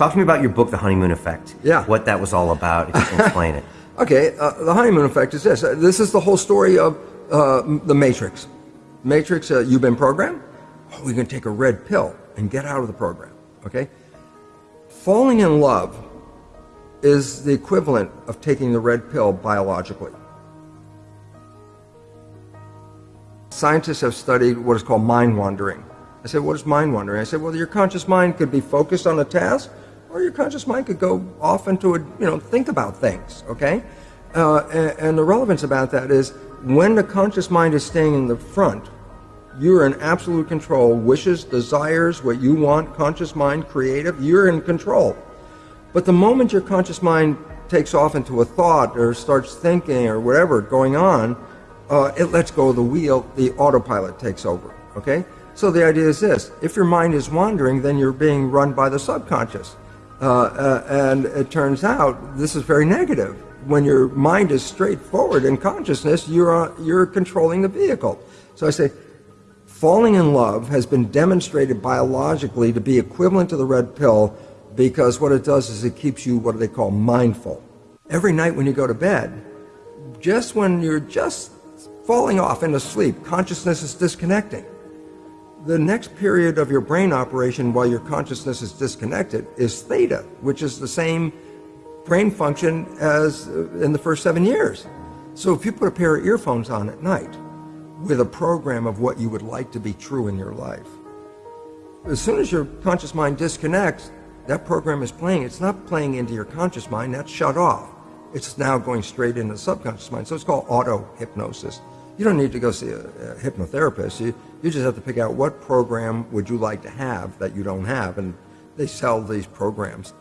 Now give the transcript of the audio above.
Talk to me about your book, The Honeymoon Effect. Yeah. What that was all about, if you can explain it. Okay, uh, the honeymoon effect is this. Uh, this is the whole story of uh, the Matrix. Matrix, uh, you've been programmed. Oh, we can take a red pill and get out of the program. Okay? Falling in love is the equivalent of taking the red pill biologically. Scientists have studied what is called mind wandering. I said, what is mind wandering? I said, well, your conscious mind could be focused on a task, or your conscious mind could go off into a, you know, think about things, okay? Uh, and, and the relevance about that is when the conscious mind is staying in the front, you're in absolute control. Wishes, desires, what you want, conscious mind, creative, you're in control. But the moment your conscious mind takes off into a thought or starts thinking or whatever going on, uh, it lets go of the wheel, the autopilot takes over, okay? So the idea is this, if your mind is wandering, then you're being run by the subconscious. Uh, uh, and it turns out this is very negative. When your mind is straightforward in consciousness, you're, uh, you're controlling the vehicle. So I say, falling in love has been demonstrated biologically to be equivalent to the red pill because what it does is it keeps you what they call mindful. Every night when you go to bed, just when you're just falling off into sleep, consciousness is disconnecting. The next period of your brain operation while your consciousness is disconnected is theta, which is the same brain function as uh, in the first seven years. So if you put a pair of earphones on at night with a program of what you would like to be true in your life, as soon as your conscious mind disconnects, that program is playing. It's not playing into your conscious mind, that's shut off. It's now going straight into the subconscious mind. So it's called auto hypnosis. You don't need to go see a, a hypnotherapist. You, you just have to pick out what program would you like to have that you don't have. And they sell these programs